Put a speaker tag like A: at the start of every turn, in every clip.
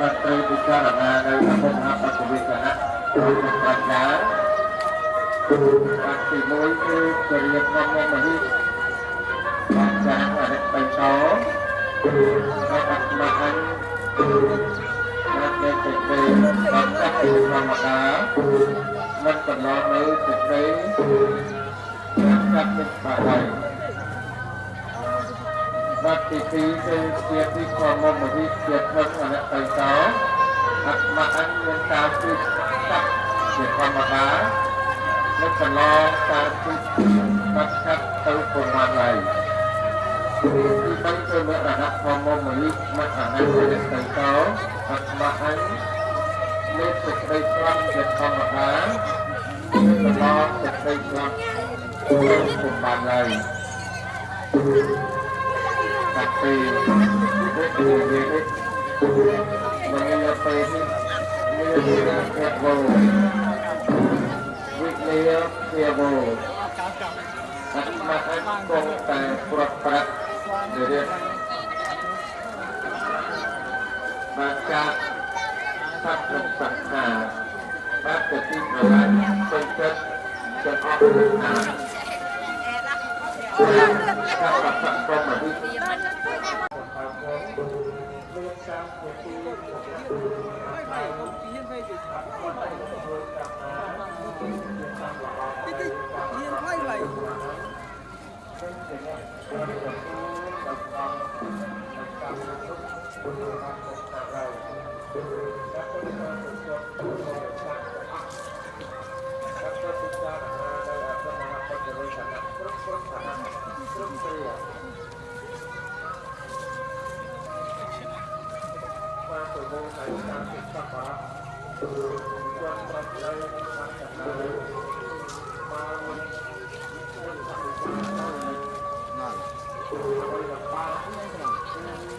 A: បាទត្រូវពិចារណានៅអភិបាលបច្ចុប្បន្នណៈរបស់ប្រាជ្ញាបាទទី1គឺចរិយាធម៌មហិបាទចាស់អរិយបៃតោបាទអត្តមហិបាទនៃសេចក្តីបាទចាស់ធម្មតាមិនកន្លងនៅសេចក្តីបាទចាស់មានបាហើយ បាទទី2គឺជាទីខមមវិជាធំអរិយបៃតោអត្តមហិមានការគឺចាស់ជាធម្មតានៅកន្លងការគឺបាត់ខាត់ទៅប្រមាណហើយទីបីគឺមរណៈធម្មមនិមរណៈរិទ្ធទៅតអត្មអញមានសេចក្តីស្លាប់ជាធម្មតាកន្លងសេចក្តីស្លាប់ទៅប្រមាណហើយតាពី វិទ្យាវិទ្យាមនីពេលនេះមានភាពវោវិទ្យាភាវោអត្មអញគង់តែប្រត់ប្រាក់រៀបបានចាក់សត្វនិងសត្វខាបាទទៅទីប្រឡាញ់ពេញចិត្តទាំងអស់នឹ Thank you.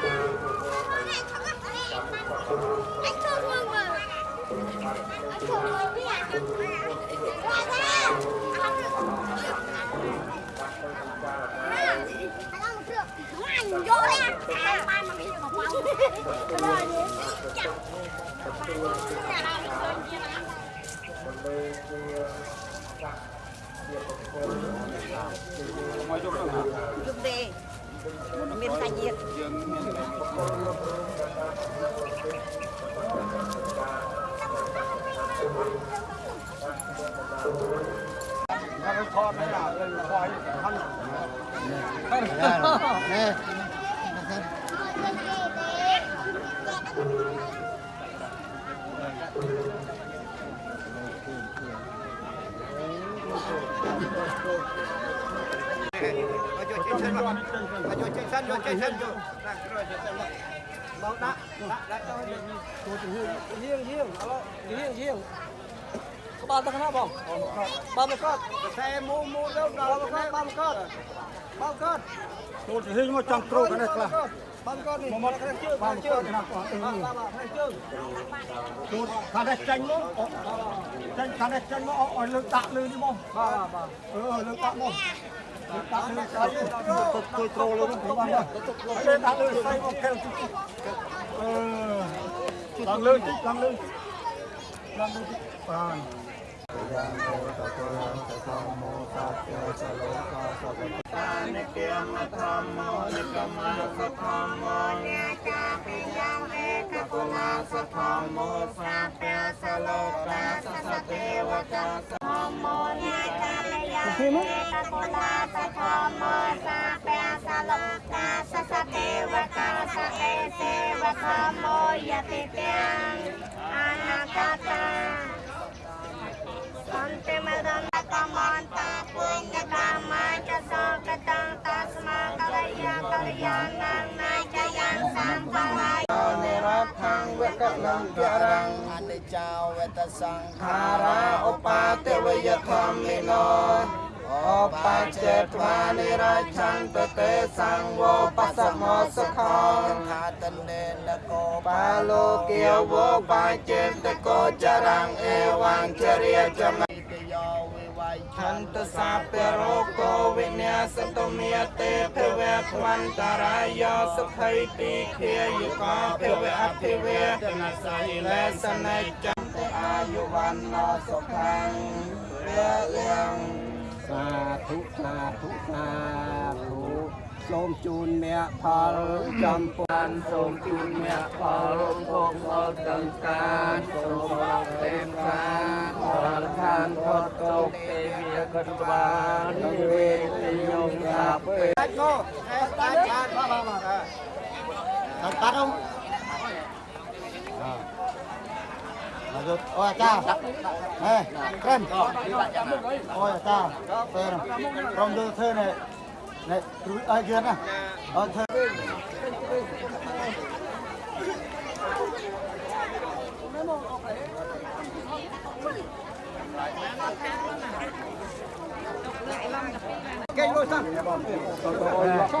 A: Hãy subscribe cho kênh Ghiền Mì Gõ Để không bỏ lỡ những video hấp dẫn Hãy subscribe cho kênh Ghiền Mì Gõ Để không bỏ lỡ những video hấp dẫn chân vô, chơi chân vô. Rồi, chơi chân vô. Đó, đã, đã, đã cho hiên. Cô chỉ hiên, hiên, hiên, alo, chỉ hiên, hiên. Có ba
B: tắc nào không? Ba mươi con. Xe mua mua đâu đó, ba mươi con, ba mươi con. Cô chỉ hiên một trăm trâu cái này là. Ba mươi con này. Một ba mươi con này. Cô thằng này tranh lắm. Tranh thằng này tranh nó ở lưng tạ lưng đi
A: mong.
C: Ờ, lưng tạ mong. ទៅគួ
D: យត្រូ
C: លនោះ
E: ខ្ញុំបានទៅគួយត្រូលដាក់លើស្អីមកកែ
F: វទីអឺឡើងលើតិ
C: ចឡើងលើ
F: ឡើង
C: លើតិចបានយ៉ា
F: ង
C: អូតតលំតសំមោសត្យចលោកោសវតានិ
E: កមធម្មោនិកមសធម្មោនិកាពិយ៉ាងឯកគុណាសធម្មោសាព្យសលោកាសស
B: ទេវតាសធម្មោនិកា ធម្មតាកូលាតធម្មសាពេសាលោកកាសសទេវតាសអេសេវធម្មយតិទាំងអនតតាសន្តិមរណកម្មន្តពុញកម្មចសកតងតស្មាកលយាកលយានងណាចយានសំបវាយ
F: និរថងវកលំពរង
E: អនិចោវេតសង្ខា
F: រាឧបាទេវយធម្មិណោ បច្ចេត្វានិរាឆន្តទេសង្វោបសមោសុខោ
E: ខាតនេនកោ
F: បាលោកេវោបាចេតកោចរងអេវង្ជរិយចម
E: ទយោវិវ័យ
F: ឆន្តសាពេរោកោវិញ្ញាសតុមេទេភវៈភវន្តរាយោសុខៃទីខាយុកោភវៈអភិវេតនសៃលេសន័យចំទេអាយុវណ្ណោសុខੰព្រះលៀង សាធុសាធុសាធុសូមជូនមគ្គផលចំពោះសូមជូនមគ្គផលរំភពផលទាំងការសូមអរគុណការផលខានផុតទុកទេវាកិនបាននិវេទយងសាពេ
E: តាច់មកតាច់បានបាទបាទបាទតាច់តាត់ ông មកយកអូអាចារ្យហេក្រិនអូអាចារ្យពេលក្រុមយើងធ្វើនេះនេះព្រួយឲ្យយើងណាអត់ rồi ôi cha này em ôi cha thế này trong đưa này này chú ai kia nè ôi thơ Hãy subscribe
D: cho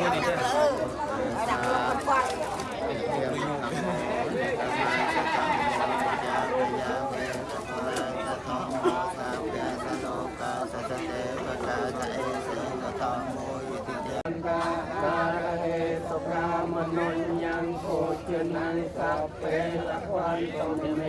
D: mua gì chưa? Hãy subscribe cho kênh Ghiền Mì Gõ Để
F: không bỏ lỡ những video hấp dẫn